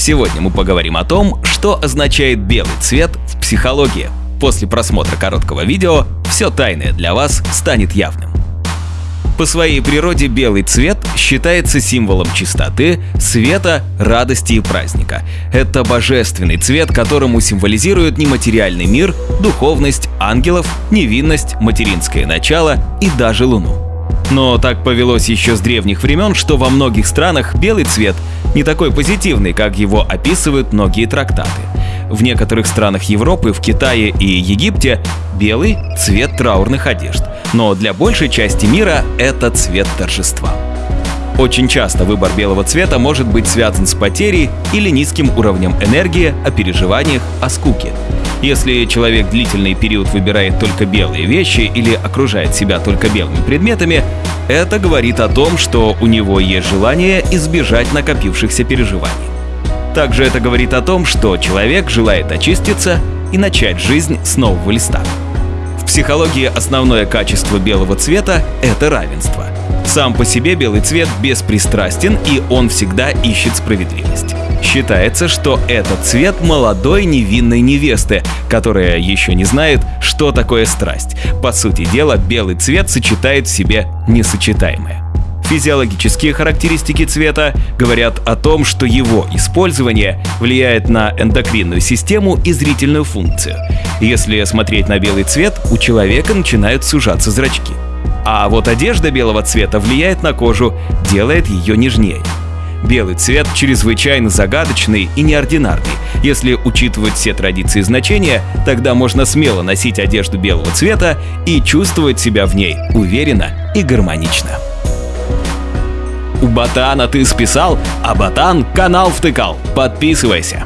Сегодня мы поговорим о том, что означает белый цвет в психологии. После просмотра короткого видео все тайное для вас станет явным. По своей природе белый цвет считается символом чистоты, света, радости и праздника. Это божественный цвет, которому символизирует нематериальный мир, духовность, ангелов, невинность, материнское начало и даже Луну. Но так повелось еще с древних времен, что во многих странах белый цвет не такой позитивный, как его описывают многие трактаты. В некоторых странах Европы, в Китае и Египте белый – цвет траурных одежд, но для большей части мира это цвет торжества. Очень часто выбор белого цвета может быть связан с потерей или низким уровнем энергии, о переживаниях, о скуке. Если человек длительный период выбирает только белые вещи или окружает себя только белыми предметами, это говорит о том, что у него есть желание избежать накопившихся переживаний. Также это говорит о том, что человек желает очиститься и начать жизнь с нового листа. В психологии основное качество белого цвета — это равенство. Сам по себе белый цвет беспристрастен, и он всегда ищет справедливость. Считается, что этот цвет молодой невинной невесты, которая еще не знает, что такое страсть. По сути дела, белый цвет сочетает в себе несочетаемое. Физиологические характеристики цвета говорят о том, что его использование влияет на эндокринную систему и зрительную функцию. Если смотреть на белый цвет, у человека начинают сужаться зрачки. А вот одежда белого цвета влияет на кожу, делает ее нежнее. Белый цвет чрезвычайно загадочный и неординарный. Если учитывать все традиции значения, тогда можно смело носить одежду белого цвета и чувствовать себя в ней уверенно и гармонично. У Ботана ты списал, а Ботан канал втыкал. Подписывайся.